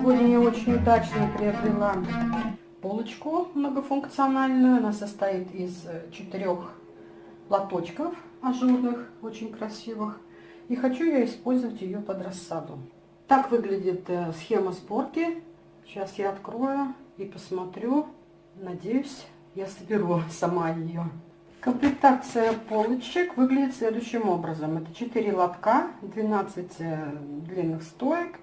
Сегодня я очень удачно приобрела полочку многофункциональную. Она состоит из четырех лоточков ажурных, очень красивых. И хочу я использовать ее под рассаду. Так выглядит э, схема сборки. Сейчас я открою и посмотрю. Надеюсь, я соберу сама ее. Комплектация полочек выглядит следующим образом. Это 4 лотка, 12 э, длинных стоек,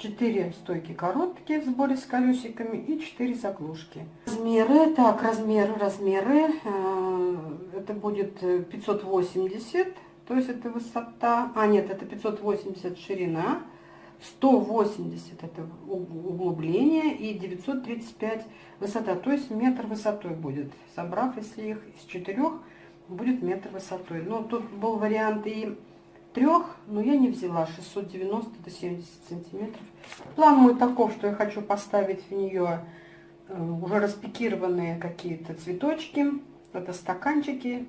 4 стойки короткие в сборе с колесиками и 4 заглушки. Размеры, так, размеры, размеры. Э, это будет 580, то есть это высота, а нет, это 580 ширина, 180 это углубление и 935 высота, то есть метр высотой будет. Собрав, если их из четырех, будет метр высотой. Но тут был вариант и трех, но я не взяла 690 до 70 сантиметров. План мой таков, что я хочу поставить в нее э, уже распекированные какие-то цветочки. Это стаканчики.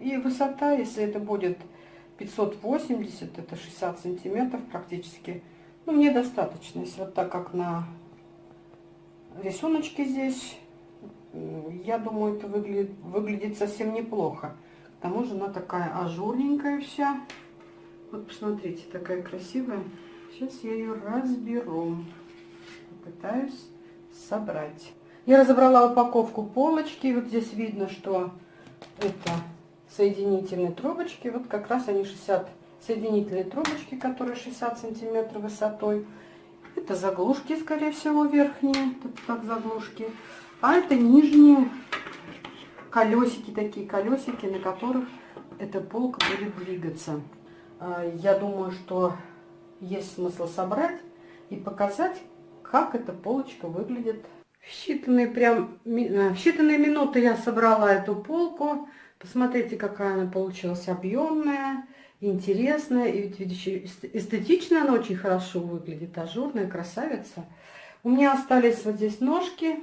И высота, если это будет 580, это 60 сантиметров практически ну, мне достаточно, если вот так как на рисуночке здесь, я думаю, это выглядит, выглядит совсем неплохо. К тому же она такая ажурненькая вся. Вот посмотрите, такая красивая. Сейчас я ее разберу. Попытаюсь собрать. Я разобрала упаковку полочки. Вот здесь видно, что это соединительные трубочки. Вот как раз они 60 соединительные трубочки, которые 60 сантиметров высотой. Это заглушки, скорее всего, верхние, тут как заглушки. А это нижние колесики, такие колесики, на которых эта полка будет двигаться. А, я думаю, что есть смысл собрать и показать, как эта полочка выглядит. В считанные, прям, э, в считанные минуты я собрала эту полку. Посмотрите, какая она получилась объемная интересная. И эстетично она очень хорошо выглядит. Ажурная красавица. У меня остались вот здесь ножки.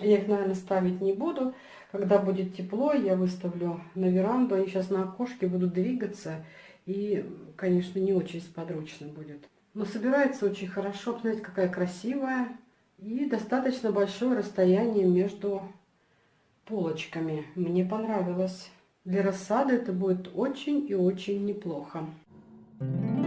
Я их, наверное, ставить не буду. Когда будет тепло, я выставлю на веранду. Они сейчас на окошке будут двигаться. И, конечно, не очень сподручно будет. Но собирается очень хорошо. Посмотрите, какая красивая. И достаточно большое расстояние между полочками. Мне понравилось. Для рассады это будет очень и очень неплохо. Thank you.